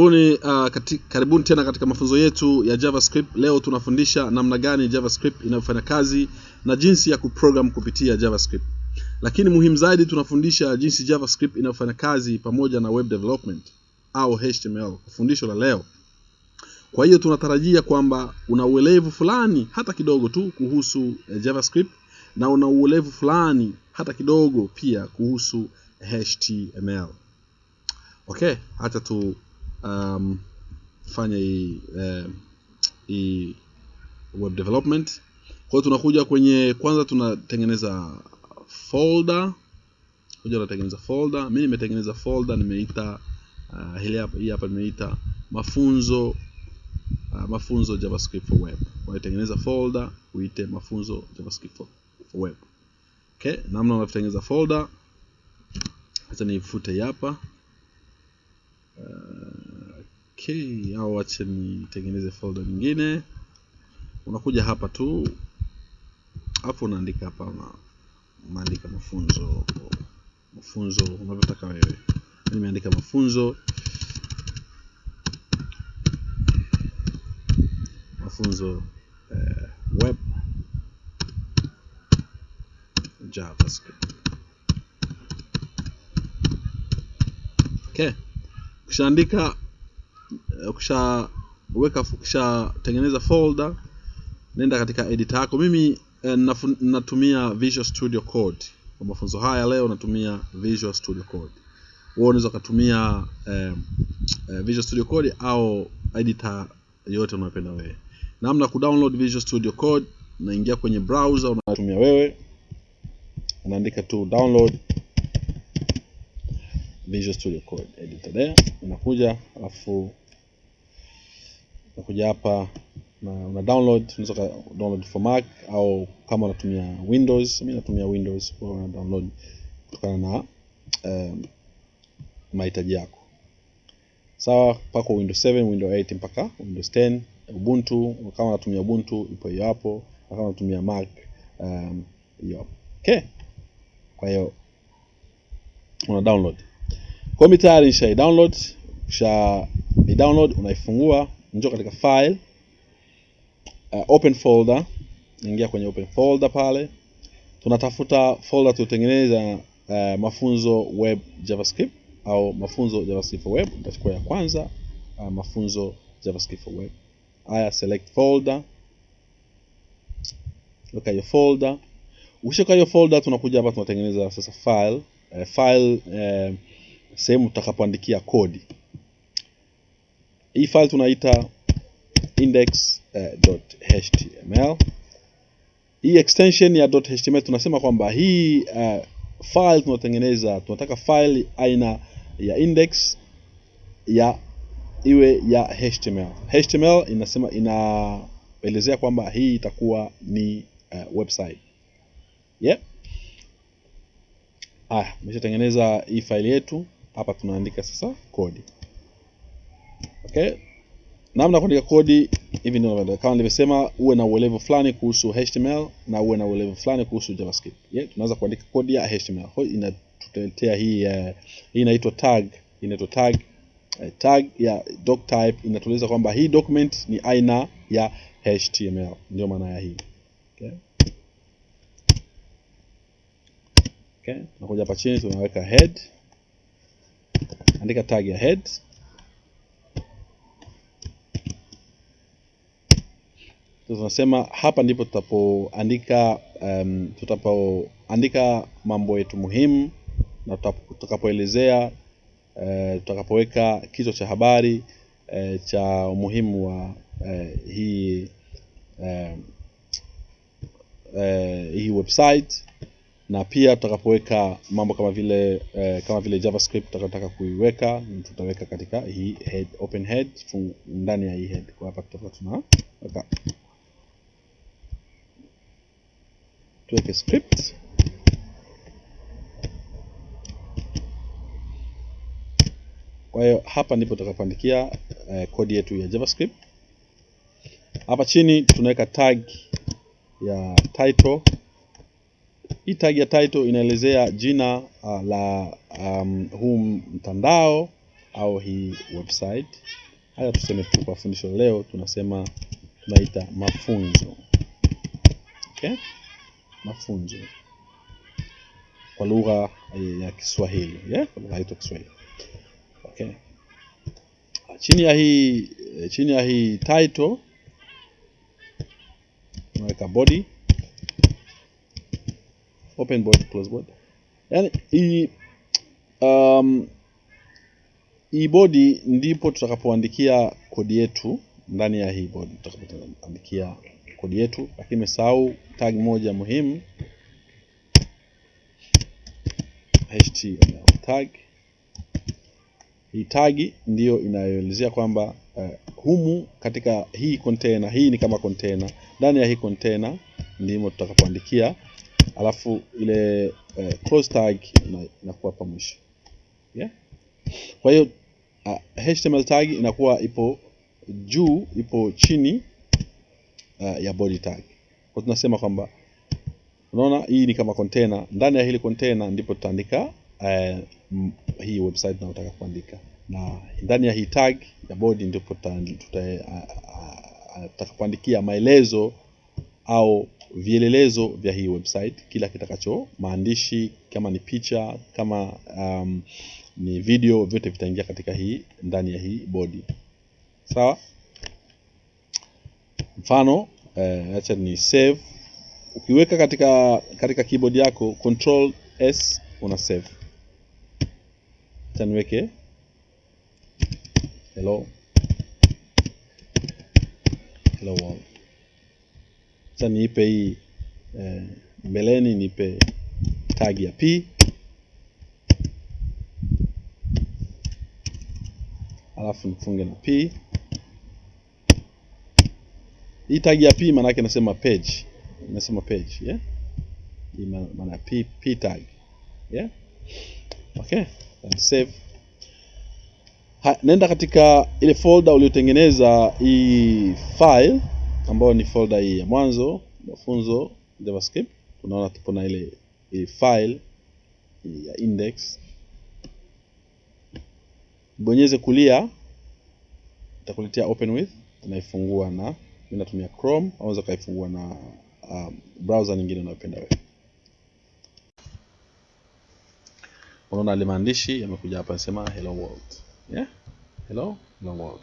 Karibuni, uh, kati, karibuni tena katika mafunzo yetu ya JavaScript. Leo tunafundisha namna gani JavaScript inavyofanya kazi na jinsi ya kuprogram kupitia JavaScript. Lakini muhimu zaidi tunafundisha jinsi JavaScript inavyofanya kazi pamoja na web development au HTML, fundisho la leo. Kwa hiyo tunatarajia kwamba una uelevu fulani hata kidogo tu kuhusu eh, JavaScript na una uelevu fulani hata kidogo pia kuhusu HTML. Okay, acha tu um, fanya hii eh, hii web development. Kwa hiyo tunakuja kwenye kwanza, tunatengeneza folder kuja tunatengeneza folder. Mimi nimetengeneza folder nimeita uh, hili hapa, hii hapa nimeita mafunzo uh, mafunzo JavaScript for web. Kwa hiyo tengeneza folder uite mafunzo JavaScript for, for web. Okay, namna unavyotengeneza folder, acha nifute hapa hapa okay, au wacha nitengeneze folder nyingine. Unakuja hapa tu, hapo unaandika hapa, unaandika mafunzo mafunzo unavyotaka wewe. Nimeandika mafunzo mafunzo eh, web JavaScript. Okay. Ukishaandika ukishaweka ukishatengeneza folder, nenda katika editor yako. Mimi eh, natumia Visual Studio Code kwa mafunzo haya. Leo natumia Visual Studio Code. Wewe unaweza ukatumia eh, eh, Visual Studio Code au editor yote unayopenda wewe. Namna ku kudownload Visual Studio Code, unaingia kwenye browser unatumia wewe, unaandika tu download Visual Studio Code editor there, unakuja alafu unakuja hapa na una download, unaweza ka download for Mac au kama unatumia Windows. Mimi natumia Windows, kwa una download kutokana na um, mahitaji yako. Sawa, pako Windows 7, Windows 8 mpaka Windows 10. Ubuntu kama unatumia Ubuntu ipo hiyo hapo, na kama unatumia Mac um, hiyo hapo. Okay, kwa hiyo una download kwa mimi tayari nisha download, kisha download unaifungua, njoo katika file uh, open folder, ingia kwenye open folder pale, tunatafuta folder tuliotengeneza uh, mafunzo web JavaScript au mafunzo JavaScript for web. Nitachukua ya kwanza uh, mafunzo JavaScript for web. Haya, select folder, weka hiyo folder. Ukishaweka hiyo folder, tunakuja hapa tunatengeneza sasa file uh, file uh, sehemu tutakapoandikia kodi. Hii file tunaita index.html. Uh, Hii extension ya .html tunasema kwamba hii uh, file tunatengeneza, tunataka file aina ya index ya iwe ya HTML. HTML inasema inaelezea kwamba hii itakuwa ni uh, website. Yep. Haya, imeshatengeneza hii file yetu. Hapa tunaandika sasa kodi. Okay, namna ya kuandika kodi hivi ndio kama nilivyosema, uwe na uelevu fulani kuhusu HTML na uwe na uelevu fulani kuhusu JavaScript. Yeah, tunaanza kuandika kodi ya HTML. Kwa hiyo inatutetea hii uh, hii inaitwa tag, inaitwa tag uh, tag ya doc type inatueleza kwamba hii document ni aina ya HTML, ndio maana ya hii. Okay. Okay, tunakuja hapa chini tunaweka head, andika tag ya head. Tunasema hapa ndipo tutapoandika um, tutapoandika mambo yetu muhimu na tutakapoelezea uh, tutakapoweka kichwa cha habari uh, cha umuhimu wa uh, hii uh, uh, hii website na pia tutakapoweka mambo kama vile eh, kama vile JavaScript tutakataka kuiweka tutaweka katika hii head, open head ndani ya hii head. Kwa hapa tutakuwa tunaweka tuweke script kwa hiyo hapa ndipo tutakapoandikia eh, kodi yetu ya JavaScript. Hapa chini tunaweka tag ya title Hii tag ya title inaelezea jina uh, la um, huu mtandao au hii website. Haya, tuseme tu kwa fundisho leo tunasema tunaita mafunzo. Okay? Mafunzo kwa lugha ya Kiswahili yeah? Kwa lugha yetu Kiswahili okay. Chini ya hii chini ya hii title tunaweka body, open body, close body. Yani hii um, hii body ndipo tutakapoandikia kodi yetu ndani ya hii body, tutakapoandikia kodi yetu, lakini nimesahau tag moja muhimu HTML tag. Hii tag ndiyo inayoelezea kwamba uh, humu katika hii container, hii ni kama container. Ndani ya hii container ndimo tutakapoandikia, alafu ile uh, close tag inakuwa hapa mwisho yeah? Kwa hiyo uh, HTML tag inakuwa ipo juu, ipo chini uh, ya body tag. Kwa tunasema kwamba Unaona, hii ni kama container. Ndani ya hili container ndipo tutaandika uh, hii website tunayotaka kuandika, na ndani ya hii tag ya body ndipo tutakapoandikia maelezo au vielelezo vya hii website, kila kitakacho maandishi, kama ni picha, kama um, ni video, vyote vitaingia katika hii ndani ya hii body. Sawa, mfano eh, acha ni save ukiweka katika katika keyboard yako control s una save. Acha niweke hello hello world. Acha niipe hii eh, mbeleni nipe tag ya p, alafu nifunge na p. Hii tag ya p maana yake nasema page nasema page yeah, maana p, p tag yeah, okay, and save. Ha, nenda katika ile folder uliotengeneza hii file ambayo ni folder hii ya mwanzo mafunzo JavaScript. Unaona tupo na ile hii file hii ya index, bonyeze kulia, itakuletea open with, unaifungua na natumia Chrome, unaweza kaifungua na Um, browser nyingine unayopenda wewe. Unaona ile maandishi yamekuja hapa nasema hello world. Yeah? Hello, hello world.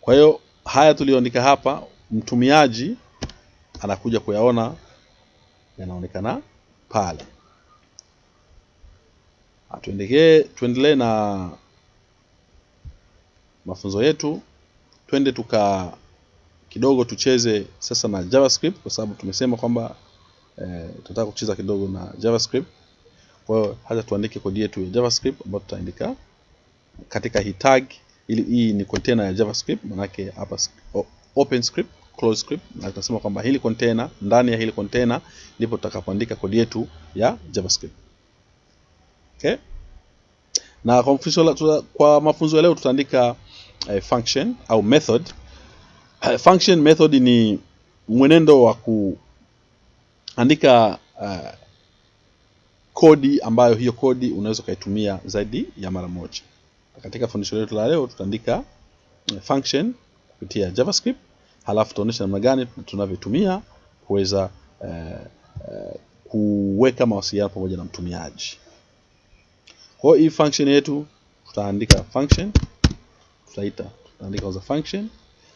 Kwa hiyo haya tuliyoandika hapa mtumiaji anakuja kuyaona yanaonekana pale. Tuendelee tuendelee na mafunzo yetu, twende tuka kidogo tucheze sasa na JavaScript kwa sababu tumesema kwamba eh, tunataka kucheza kidogo na JavaScript. Kwa hiyo hata tuandike kodi yetu ya JavaScript ambayo tutaandika katika hii tag, ili hii ni container ya JavaScript, manake hapa open script, close script, na tutasema kwamba hili container, ndani ya hili container ndipo tutakapoandika kodi yetu ya JavaScript. Okay? Na kwa mafunzo, ya leo tutaandika function au method function method ni mwenendo wa kuandika uh, kodi ambayo hiyo kodi unaweza ukaitumia zaidi ya mara moja. Katika fundisho letu la leo tutaandika function kupitia JavaScript, halafu tutaonyesha namna gani tunavyotumia kuweza uh, uh, kuweka mawasiliano pamoja na mtumiaji. Kwa hiyo hii function yetu tutaandika function, tutaita tutaandika user function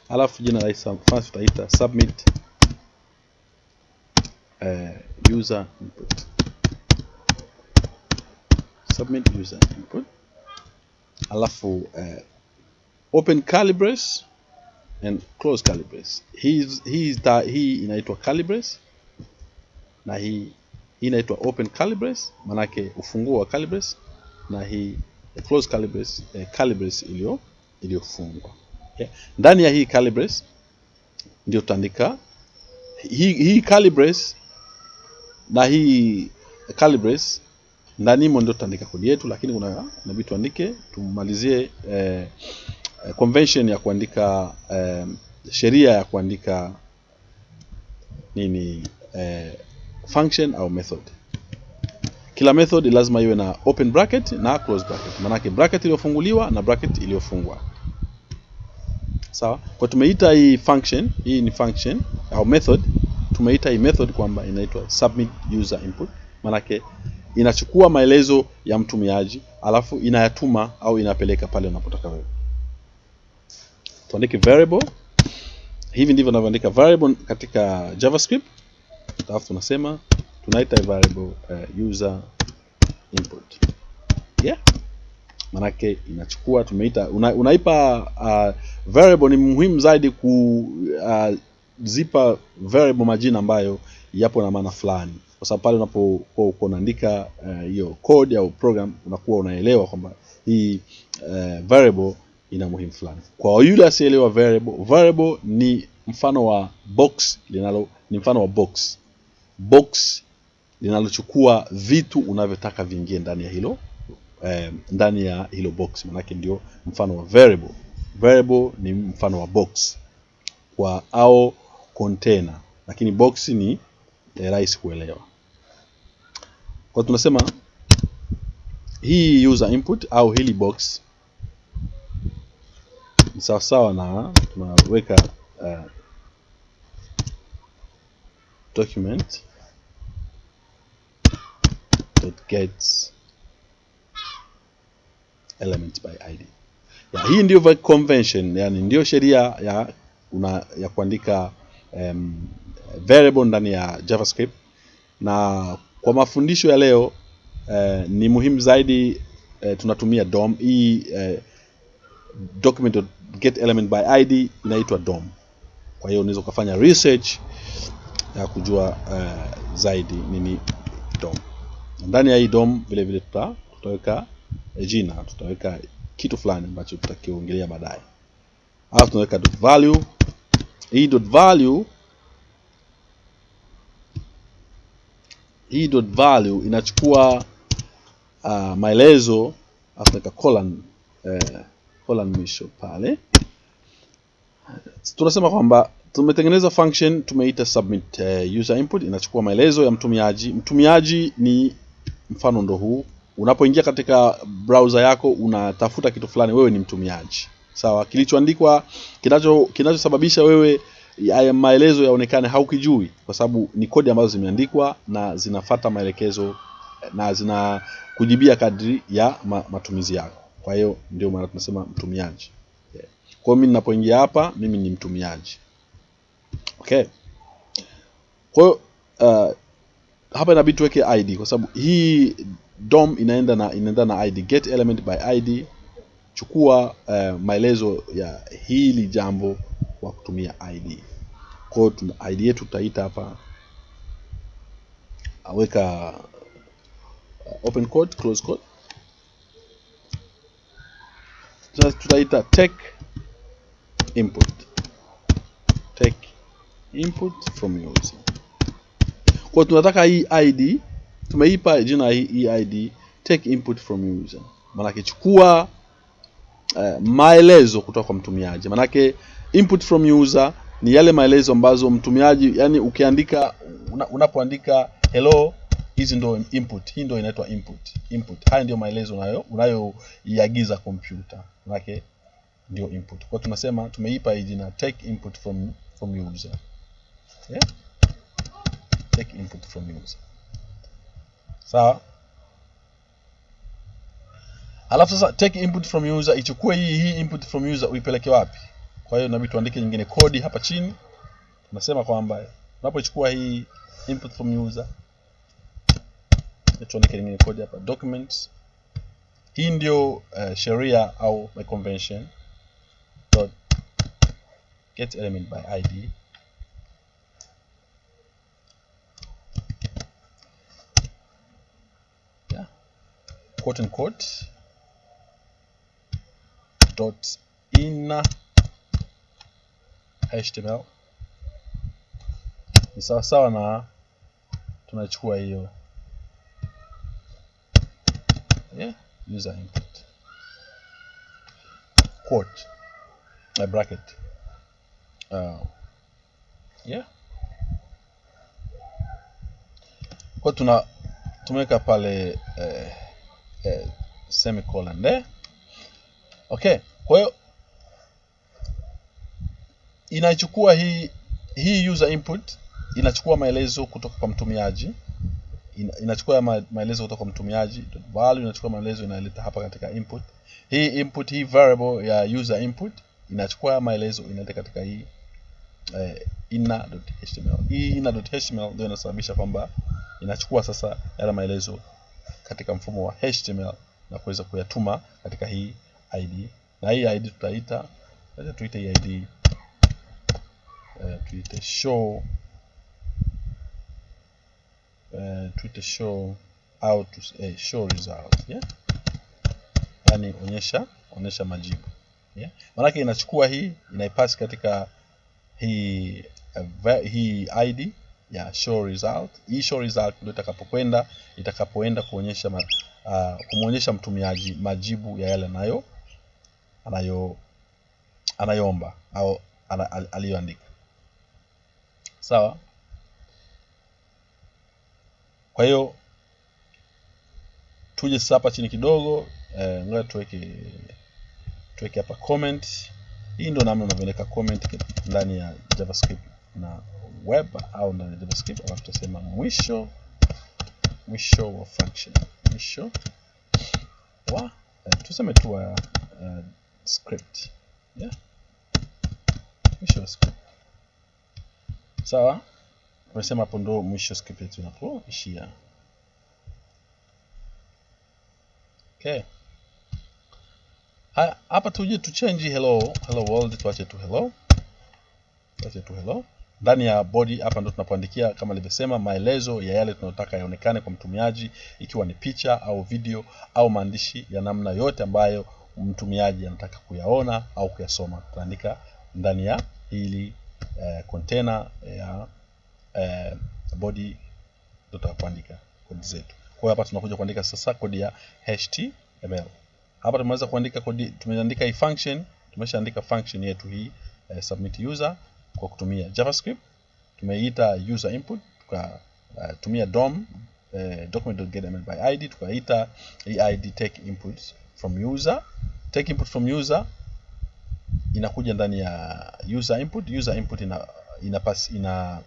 alafu jina la function tutaita submit uh, user input submit user input, alafu uh, open calibres and close calibres. Hii hii hii inaitwa calibres na hii hii inaitwa open calibres manake ufunguo wa calibres na hii close calibres eh, calibres iliyo iliyofungwa. yeah. Ndani ya hii curly brace ndio tutaandika hii, hii curly na hii curly ndani mo ndio tutaandika kodi yetu, lakini kuna inabidi tuandike tumalizie eh, convention ya kuandika eh, sheria ya kuandika nini eh, function au method. Kila method lazima iwe na open bracket na close bracket. Maanake bracket iliyofunguliwa na bracket iliyofungwa. Sawa? Kwa tumeita hii function hii ni function au method. Tumeita hii method kwamba inaitwa submit user input. Maanake inachukua maelezo ya mtumiaji alafu inayatuma au inapeleka pale unapotaka wewe. Tuandike variable. Hivi ndivyo tunavyoandika variable katika javascript. Alafu tunasema tunaita variable uh, user input. Yeah. Manake inachukua tumeita una, unaipa uh, variable ni muhimu zaidi kuzipa uh, variable majina ambayo yapo na maana fulani. Kwa sababu pale unapokuwa uko unaandika hiyo uh, code au program unakuwa unaelewa kwamba hii uh, variable ina muhimu fulani. Kwa yule asielewa variable variable ni mfano wa box linalo ni mfano wa box. Box linalochukua vitu unavyotaka viingie ndani ya hilo eh, ndani ya hilo box. Manake ndio mfano wa variable. Variable ni mfano wa box kwa au container. Lakini box ni eh, rahisi kuelewa. Kwa tunasema hii user input au hili box ni sawasawa na tunaweka uh, document dot get element by id. Ya, hii ndio convention yani ndio sheria ya una, ya kuandika um, variable ndani ya javascript. Na kwa mafundisho ya leo eh, ni muhimu zaidi eh, tunatumia dom hii eh, document get element by id inaitwa dom kwa hiyo unaweza ukafanya research ya kujua eh, zaidi nini dom ndani ya hii dom vile vile tuta, tutaweka jina tutaweka kitu fulani ambacho tutakiongelea baadaye. Alafu tunaweka dot value. Hii dot value hii dot value inachukua uh, maelezo alafu naweka colon eh, colon mwisho pale. Tunasema kwamba tumetengeneza function tumeita submit uh, user input. Inachukua maelezo ya mtumiaji. Mtumiaji ni mfano ndo huu. Unapoingia katika browser yako unatafuta kitu fulani wewe ni mtumiaji. Sawa kilichoandikwa kinacho kinachosababisha wewe haya maelezo yaonekane haukijui kwa sababu ni kodi ambazo zimeandikwa na zinafata maelekezo na zina kujibia kadri ya ma, matumizi yako. Kwa hiyo ndio maana tunasema mtumiaji. Yeah. kwa hiyo mimi ninapoingia hapa mimi ni mtumiaji. Okay. Kwa hiyo uh, hapa inabidi tuweke id kwa sababu hii dom inaenda na inaenda na id get element by id chukua uh, maelezo ya hili jambo kwa kutumia id kwa hiyo id yetu tutaita hapa aweka uh, open code close code tutaita take input. Take input from user kwa tunataka hii id tumeipa jina hii id take input from user. Maanake chukua uh, maelezo kutoka kwa mtumiaji. Maanake input from user ni yale maelezo ambazo mtumiaji yani ukiandika una, unapoandika hello hizi ndo input. Hii ndo inaitwa input. Input. Haya ndio maelezo unayo unayoiagiza kompyuta. Maanake ndio input. Kwa tunasema tumeipa hii jina take input from from user. Yeah? Take input from user sawa? Alafu sasa take input from user ichukue hii hii input from user uipeleke wapi? Kwa hiyo inabidi tuandike nyingine kodi hapa chini. Tunasema kwamba unapochukua hii input from user tuandike nyingine kodi hapa documents. Hii ndio uh, sheria au my convention. Dot get element by id quote unquote dot inner html ni sawasawa na tunachukua hiyo. Yeah, user input. Quote a bracket. Uh, yeah. Kwa tuna tumeweka pale eh, eh, semicolon there okay kwa hiyo inachukua hii hii user input inachukua maelezo kutoka kwa mtumiaji ina, inachukua ma, maelezo kutoka kwa mtumiaji value inachukua maelezo inaleta hapa katika input. Hii input hii variable ya user input inachukua maelezo inaleta katika hii eh, inner.html hii inner.html ndio inasababisha kwamba inachukua sasa yale maelezo katika mfumo wa html na kuweza kuyatuma katika hii id na hii id tutaita acha tuite hii id eh, tuite show eh, tuite show out tu, eh, show result yeah? yani onyesha onyesha majibu yeah? maanake inachukua hii inaipasi katika hii uh, hii id ya show result. Hii show result ndio itakapokwenda itakapoenda kuonyesha uh, kumwonyesha mtumiaji majibu ya yale anayo anayo anayoomba au ana, al- aliyoandika. Sawa? Kwa hiyo tuje sasa hapa chini kidogo eh, ngoja tuweke tuweke hapa comment. Hii ndio namna unavyoweka comment ndani ya javascript na web au ndani ya javascript alafu tutasema mwisho mwisho wa function. Mwisho wa eh, tuseme tu wa uh, script. Yeah? mwisho wa script. Sawa? Tumesema hapo ndo mwisho script yetu inapoishia okay. Hapa tuje tuchange hello hello world tuache tu hello. Tuache tu hello ndani ya body hapa ndo tunapoandikia kama nilivyosema maelezo ya yale tunayotaka yaonekane kwa mtumiaji ikiwa ni picha au video au maandishi ya namna yote ambayo mtumiaji anataka kuyaona au kuyasoma. Tutaandika ndani ya hili eh, container ya eh, body ndo tutakapoandika kodi zetu. Kwa hiyo hapa tunakuja kuandika sasa kodi ya html hapa tumeweza kuandika kodi tumeandika hii function tumeshaandika function yetu hii eh, submit user kwa kutumia javascript. Tumeita user input tukatumia uh, dom uh, document.getML by id tukaita eid id take inputs from user. Take input from user inakuja ndani ya user input. User input ina ina, pass, ina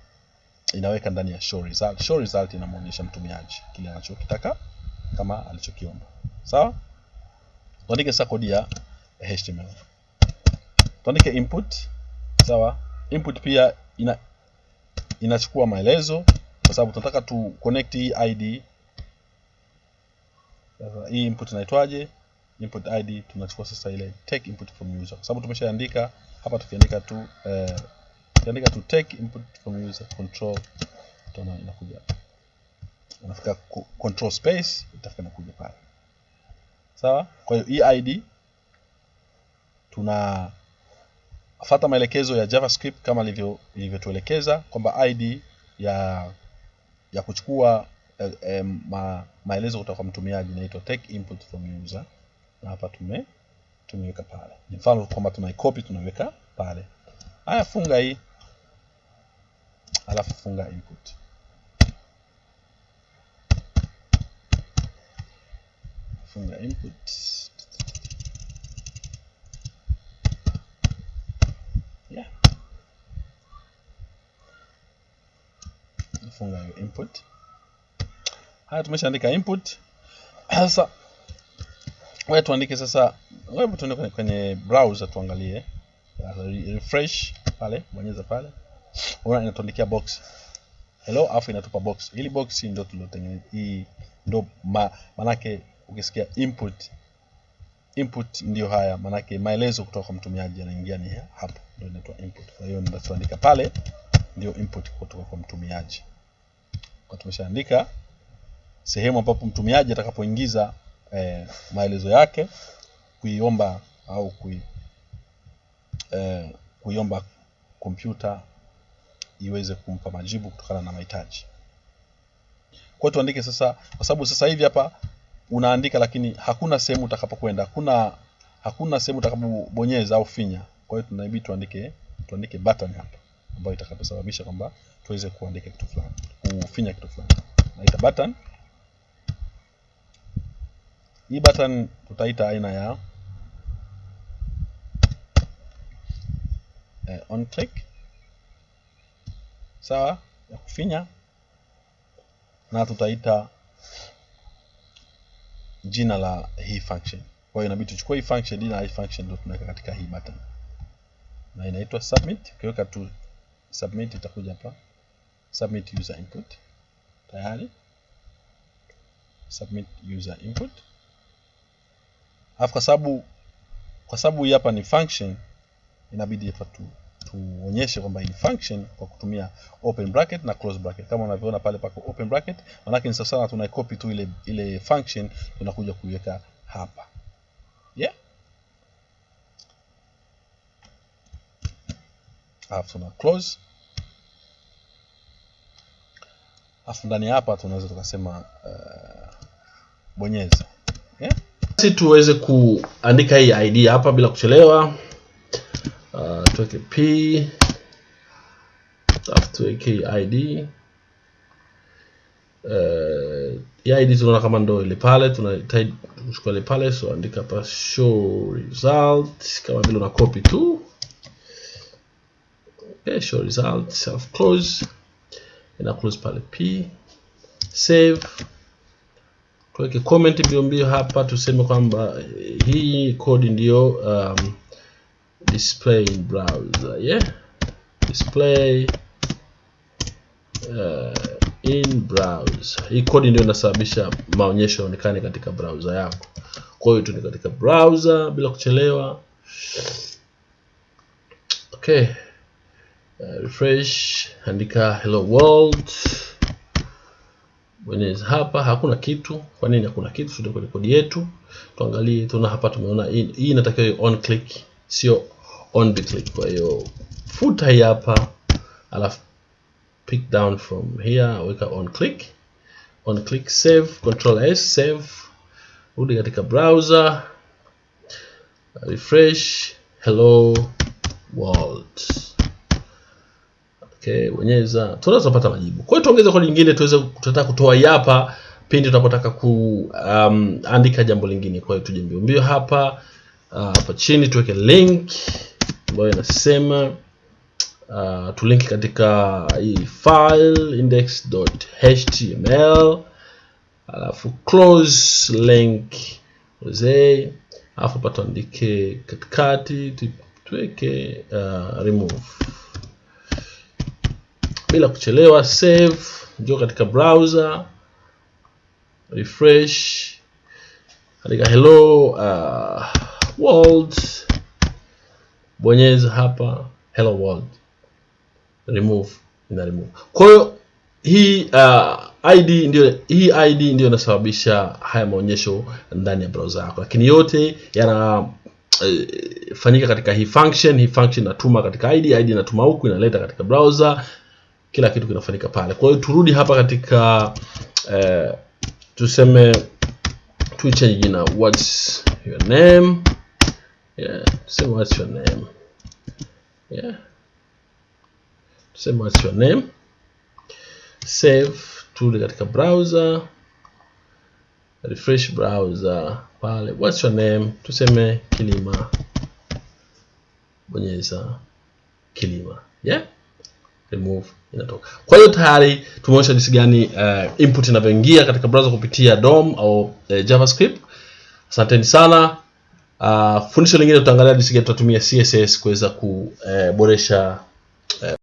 inaweka ndani ya show result. Show result inamuonyesha mtumiaji kile anachokitaka kama alichokiomba. Sawa? Tuandike sasa kodi ya html tuandike input. Sawa input pia ina inachukua maelezo kwa sababu tunataka tu connect hii id sasa hii input inaitwaje? Input id tunachukua sasa ile take input from user. Kwa sababu tumeshaandika hapa tukiandika tu eh, tukiandika tu take input from user control utaona inakuja unafika control space itafika inakuja pale. Sawa? Kwa hiyo hii id tuna fata maelekezo ya javascript kama ilivyo ilivyotuelekeza kwamba id ya ya kuchukua eh, eh, ma, maelezo kutoka kwa mtumiaji inaitwa take input from user. Na hapa tume tumeweka pale. Ni mfano kwamba tunaikopi tunaweka pale. Haya funga hii. Alafu funga input. Funga input funga hiyo input. Haya tumeshaandika input. Sasa wewe tuandike sasa wewe tuende kwenye, kwenye browser tuangalie. Refresh pale bonyeza pale. Unaona inatuandikia box. Hello afu inatupa box. Hili box ndio tuliotengeneza hii ndo ma, manake ukisikia input input ndio haya manake maelezo kutoka kwa mtumiaji yanaingia ni hapa ndio inaitwa input. Kwa hiyo nitaandika pale ndio input kutoka kwa mtumiaji kwa tumeshaandika sehemu ambapo mtumiaji atakapoingiza eh, maelezo yake kuiomba au kui, eh, kuiomba kompyuta iweze kumpa majibu kutokana na mahitaji. Kwa tuandike sasa kwa sababu sasa hivi hapa unaandika lakini hakuna sehemu utakapokwenda hakuna hakuna sehemu utakapobonyeza au finya. Kwa hiyo tunabidi tuandike tuandike button hapa ambayo itakaposababisha kwamba tuweze kuandika kitu fulani kufinya kitu fulani. Naita button. Hii button tutaita aina ya eh, on click. Sawa ya kufinya. Na tutaita jina la hii function. Kwa hiyo inabidi tuchukue hii function jina la hii function ndio tunaweka katika hii button. Na inaitwa submit ukiweka tu submit itakuja hapa. Submit user input. Tayari. Submit user input. Alafu kwa sababu kwa sababu hii hapa ni function inabidi hapa tu tuonyeshe kwamba hii function kwa kutumia open bracket na close bracket. Kama unavyoona pale pako open bracket manake ni sawasawa tunaicopy tu ile ile function tunakuja kuiweka hapa yeah alafu na close. Alafu ndani hapa tunaweza tukasema uh, bonyeza. Yeah? si tuweze kuandika hii id hapa bila kuchelewa. Uh, tuweke p. Tuweke id uh, ya id tunaona kama ndo ile pale tunahitaji kuchukua ile pale so andika hapa show result kama vile una copy tu okay, show results self close ina close pale p. Save. Tuweke comment mbio mbio hapa tuseme kwamba hii code ndiyo um, display in browser yeah? Display uh, in browser. Hii code ndio inasababisha maonyesho yaonekane katika browser yako. Kwa hiyo tu katika browser bila kuchelewa. Okay uh, refresh andika hello world. Bonyeza hapa hakuna kitu. Kwa nini hakuna kitu? Sio kwenye kodi yetu. Tuangalie tuna hapa tumeona hii inatakiwa on click sio on the click. Kwa hiyo futa hii hapa alafu pick down from here weka on click. On click save control s save. Rudi katika browser. Refresh hello world okay bonyeza tunaweza kupata majibu. Kwa hiyo tuongeze kodi nyingine tuweze tutataka kutoa hapa pindi tunapotaka kuandika um, jambo lingine. Kwa hiyo tuje mbio mbio hapa hapa uh, chini tuweke link ambayo inasema uh, tulinki katika hii file index.html alafu close link ose alafu hapa tuandike katikati tuweke uh, remove bila kuchelewa save njoo katika browser refresh katika hello uh, world bonyeza hapa hello world remove ina remove. Kwa hiyo hii uh, id ndio hii id ndio inasababisha haya maonyesho ndani ya browser yako. Lakini yote yana uh, fanyika katika hii function hii function inatuma katika id id inatuma huku inaleta katika browser kila kitu kinafanyika pale. Kwa hiyo turudi hapa katika eh, tuseme tuichange jina what's your name? Yeah tuseme what's your name. Yeah. Tuseme what's your name. Save turudi katika browser. Refresh browser pale. What's your name? Tuseme kilima. Bonyeza kilima. Yeah. Remove inatoka. Kwa hiyo tayari tumeonyesha jinsi gani uh, input inavyoingia katika browser kupitia DOM au uh, JavaScript. Asanteni sana. Uh, fundisho lingine tutaangalia jinsi gani tutatumia CSS kuweza kuboresha uh,